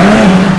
Amen.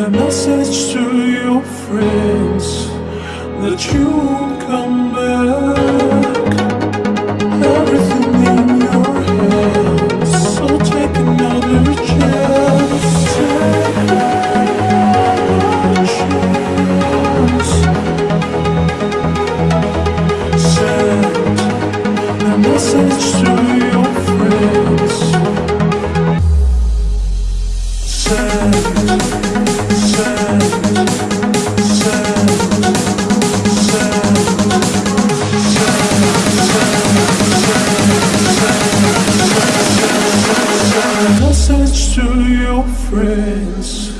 a message to your friends that you won't come back. message to your friends.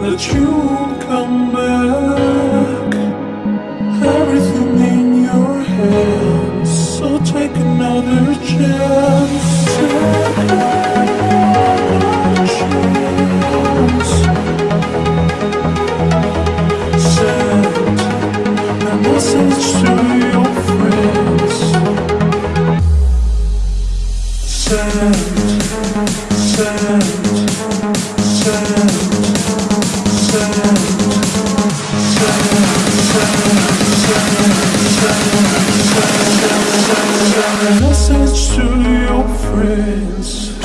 that you come back. Message to your friends.